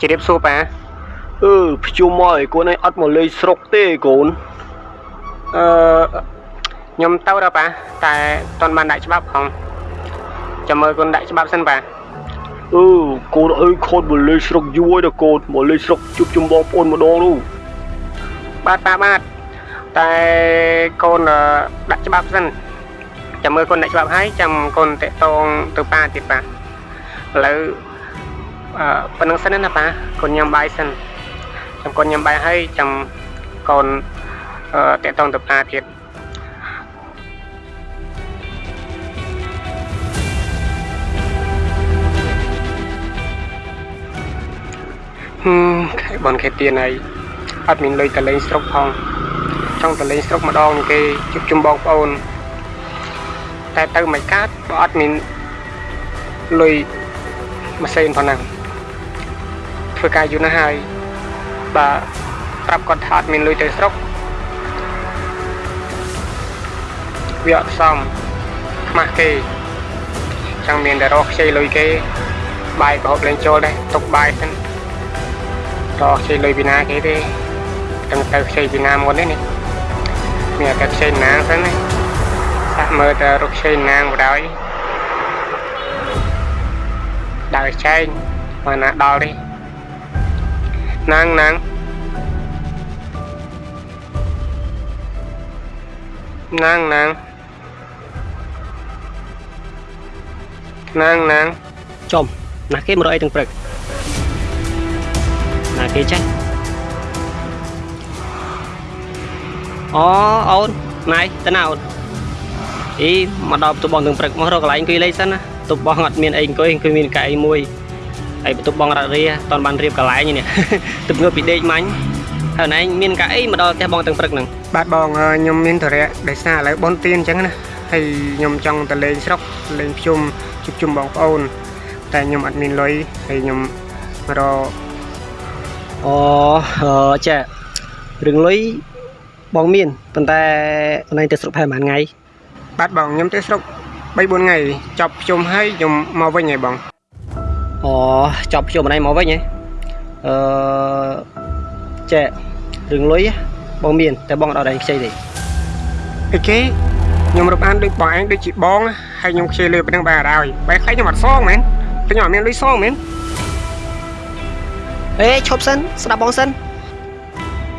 ជម្រាបសួរប៉ាអឺភ្ជុំមកឲ្យកូនឯងអត់មកលេងស្រុកទេកូនអឺខ្ញុំទៅដល់ប៉ាតែតន់បានដាក់ច្បាប់ផងចាំមើលគុណដាក់ច្បាប់សិនប៉ាអឺកូនអើយខូនមកលេងស្រុកយូរហើយដល់កូនមកលេងស្រុកជួបជុំបងប្អូនម្ដងនោះបាទប៉ាបាទតែកូនអឺដាក់ច្បាប់សិនចាំមើលគុណដាក់ច្បាប់ហើយចាំកូនតាក់តងទៅប៉ាទៀតប៉ាឥឡូវអឺ ប៉ុណ្្នឹងសិនណាប៉ាកូនញ៉ាំបាយសិនចាំកូនញ៉ាំបាយហើយចាំកូនអឺតាក់តងទៅប៉ាទៀតហឹមខែបនខែទៀនហើយអត់មានលុយទៅលេងស្រុកផងចង់ទៅលេងស្រុកម្ដងនឹងគេជួបជុំបងប្អូនតែទៅមិនកើតបើអត់មានលុយម៉ាស៊ីនផងហ្នឹង ធ្វើការយូរណាស់ហើយបើប្រាប់គាត់ថាអត់មានលុយទៅស្រុកវាអត់សមខ្មាស់គេចង់មានតែរកខ្ចីលុយគេ បាយប្រហូបលេងចូលដែរទុកបាយសិនរកខ្ចីលុយពីណាគេទេតែទៅខ្ចីពីណាមុនទេនេះមានតែខ្ចីណាងសិនណាសាក់មើលតែរកខ្ចីណាងបដ ாய் ដើរចែងមកណាដល់ទេ ណាងណាងណាងណាងណាងណាងចំណាស់គេមករកអីទាំងព្រឹកណាគេចេះអូអូនណៃតើណាអូនអីមកដល់បន្ទប់បងទាំងព្រឹកមករកកន្លែងអង្គុយលេងសិនណាបន្ទប់បងអត់មានអីអង្គុយអង្គុយមានកៅអីមួយ ហើយបន្ទប់បងរ៉ាត់រាតន់បានរៀបកន្លែងនេះទឹកងើបពីដេកមាញ់ហើយណែមានកៅអីមកដល់ផ្ទះបងទាំងព្រឹកហ្នឹងបាទបងអឺខ្ញុំមានធរៈដោយសារឥឡូវបនទៀនអញ្ចឹងណាហើយខ្ញុំចង់ទៅលេងស្រុកលេងភ្ជុំជួបជុំបងប្អូន តែខ្ញុំអត់មានលុយហើយខ្ញុំមករកអូអឺចារឿងលុយបងមានប៉ុន្តែអូនឯងទៅស្រុកផែប្រហែលថ្ងៃបាទបងខ្ញុំទៅស្រុក3 4ថ្ងៃចប់ភ្ជុំហើយខ្ញុំមកវិញហើយបង អូចប់ខ្ញុំអូនឯងមកវិញហ៎អឺចារឿងលុយបងមាន តែបងអត់ដល់ឯងខ្ចីទេអីគេខ្ញុំរាប់អានដូចបងឯងដូចជាបងហើយខ្ញុំខ្ជិលលុយប៉ុណ្ណឹងបានអត់ហើយបែរខ្លាចខ្ញុំអត់សងមែនតែខ្ញុំអត់មានលុយសងមែនអេឈប់សិនស្ដាប់បងសិន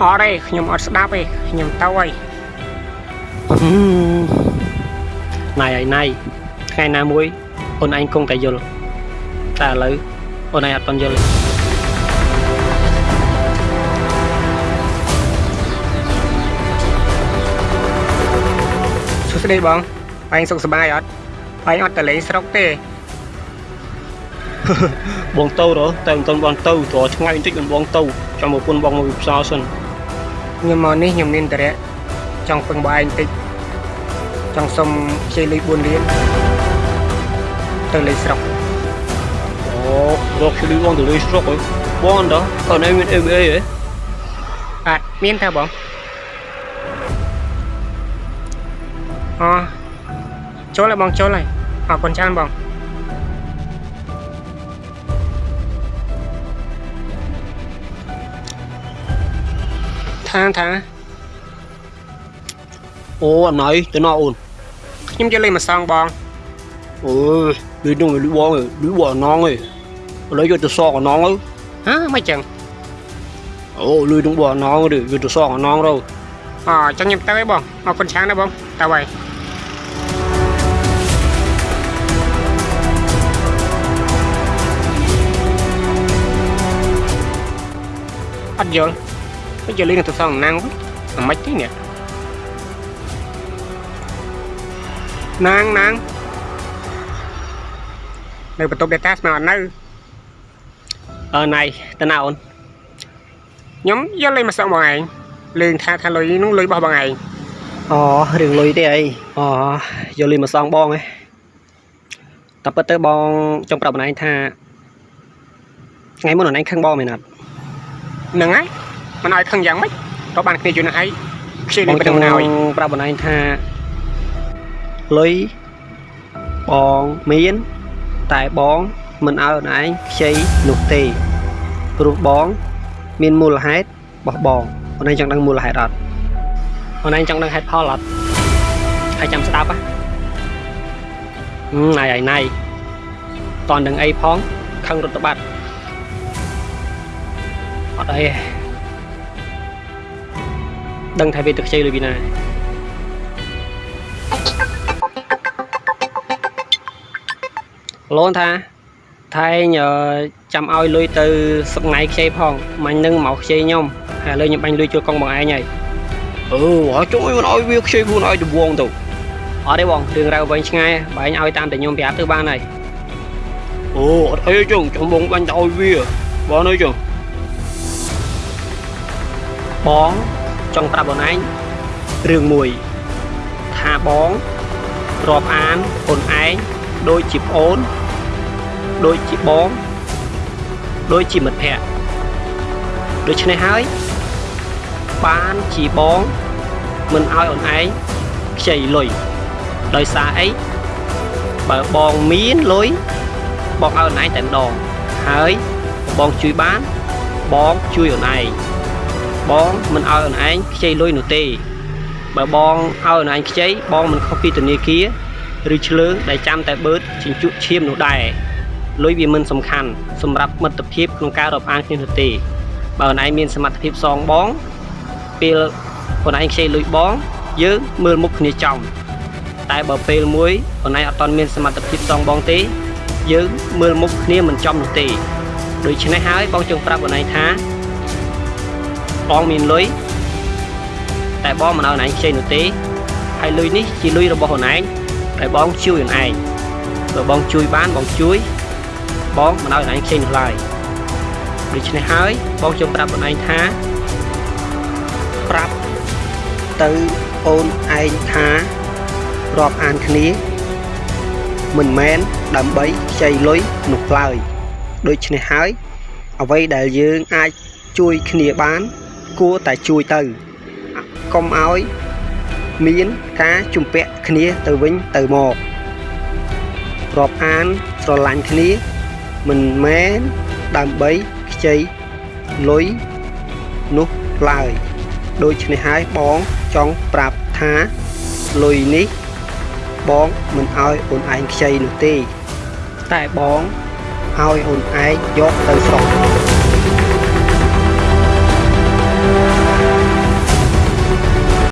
អត់ទេខ្ញុំអត់ស្ដាប់ទេខ្ញុំទៅហើយណៃហើយណៃថ្ងៃណាមួយអូនឯងគង់តែយល់ តែឥឡូវអូនឯងអត់ទាន់យល់ទេសួស្តីបងបងសុខសប្បាយអត់បងអត់ទៅលេងស្រុកទេបងទៅរតែមិនទាន់បងទៅព្រោះឆ្ងាយបន្តិចមិនបងទៅចាំមកពុនបងមកវិផ្សារសិនខ្ញុំមកនេះខ្ញុំមានតរៈចង់ពឹងបងឯងតិចចង់សុំខ្ចីលុយ4លានទៅលេងស្រុក អូរកជួយបងទៅលេងស្រុកហ៎បងអត់ដល់អូនឯងមាន MA ហ៎បាទមានតើបងអូចូលហើយបងចូលហើយអរគុណច្រើនបងថាថាអូអំណៃទៅណោអូនខ្ញុំយ ឥឡូវយកទៅសងអណងទៅហ៎មិនចឹងអូលុយនោះបងអណងទៅយកទៅសងអណងទៅអូចឹងខ្ញុំទៅហើយបងអរគុណច្រើនណាស់បងទៅហើយអត់យល់មិនយកលេខនឹងទៅសងណាងវិញអាម៉េចទេនេះណាងណាងនៅបន្ទប់ data ស្មើអត់នៅ អឺណៃទៅណាអូនខ្ញុំយកលេខមកសងបងឯងលេងថាថាលុយនោះលុយរបស់បងឯងអូរឿងលុយទេអីអូយកលុយមកសងបងឯងតែពិតទៅបងចង់ប្រាប់អូនឯងថាថ្ងៃមុនអូនឯងខឹងបងមែនអត់ហ្នឹងហើយមិនឲ្យខឹងយ៉ាងម៉េចក៏បានគ្នាយូរណាស់ហើយខ្ជិលបនេះងប៉ុចណ្ណឹង់ងណាហើយប្រាប់អូនឯងថាលុយបងមានតែបង មិនឲ្យអូនឯងខ្ចីនោះទេព្រោះបង មានមូលហេតុរបស់បងអូនឯងចង់ដឹងមូលហេតុអត់អូនឯងចង់ដឹងហេតុផលអត់ហើយចាំស្ដាប់ហ៎ហឹមណៃហើយណៃតន់ដឹងអីផងខឹងរត់ទៅបាត់អត់អីទេដឹងថាវាទៅខ្ចីលុយពីណាឡូនថា ថែងអឺចាំឲ្យលុយទៅសុកថ្ងៃខ្ចីផងមាញ់នឹងមកខ្ចីខ្ញុំហើយឥឡូវខ្ញុំបាញ់លុយជួលកង់បងឯងហើយអឺហើយចុងឲ្យមិនឲ្យវាខ្ចីខ្លួនឲ្យដវងទៅអត់ទេបងរឿងរ៉ាវវិញឆ្ងាយបើឯងឲ្យតាមតែខ្ញុំប្រាប់ទៅបានហើយអូអត់អីចុងចាំបងបាញ់ទៅឲ្យវាបងអើយចុងបងចង់ប្រាប់បងឯងរឿងមួយថាបងរាប់អានខ្លួនឯងដូចជាប្អូន ដូចជាបងដូចជាមិត្តភក្តិដូច្នេះហើយបានជាបងមិនឲ្យអូនឯងខ្ចីលុយដោយសារអីបើបងមានលុយបងឲ្យអូនឯងតែម្ដងហើយបងជួយបានបងជួយអូនឯងបងមិនឲ្យអូនឯងខ្ចីលុយនោះទេបើបងឲ្យអូនឯងខ្ចីបងមិនខុសពីធនាគារឬឆ្លើងដែលចាំតែបឺតជញ្ជក់ឈាមនោះដែរ លុយវាមិនសំខាន់សម្រាប់មិត្តភាពក្នុងការរាប់អានគ្នានោះទេបើអូនឯងមានសមត្ថភាពសងបងពេលអូនឯងខ្ចីលុយបងយើងមើលមុខគ្នាចំតែបើពេលមួយអូនឯងអត់ទាន់មានសមត្ថភាពសងបងទេ យើងមើលមុខគ្នាមិនចំនោះទេដូច្នេះហើយបងចង់ប្រាប់អូនឯងថាបងមានលុយតែបងមិនឲ្យអូនឯងខ្ចីនោះទេហើយលុយនេះជាលុយរបស់អូនឯងដែលបងជួយអូនឯងបើបងជួយបានបងជួយ បងមិនឲ្យអូនឯងខ្ចីនោះឡើយដូច្នេះហើយបងចង់ប្រាប់អូនឯងថាប្រាប់ទៅអូនឯងថារាប់អានគ្នា មិនមែនដើម្បីខ្ចីលុយនោះឡើយដូច្នេះហើយអ្វីដែលយើងអាចជួយគ្នាបាន គួរតែជួយទៅកុំឲ្យមានការជំពាក់គ្នាទៅវិញទៅមករាប់អានស្រឡាញ់គ្នា មិនមែនដើម្បីខ្ចីលុយនោះឡើយដូច្នេះហើយបងចង់ប្រាប់ថាលុយនេះ បងមិនឲ្យអូនឯងខ្ចីនោះទេតែបងឲ្យអូនឯងយកទៅស្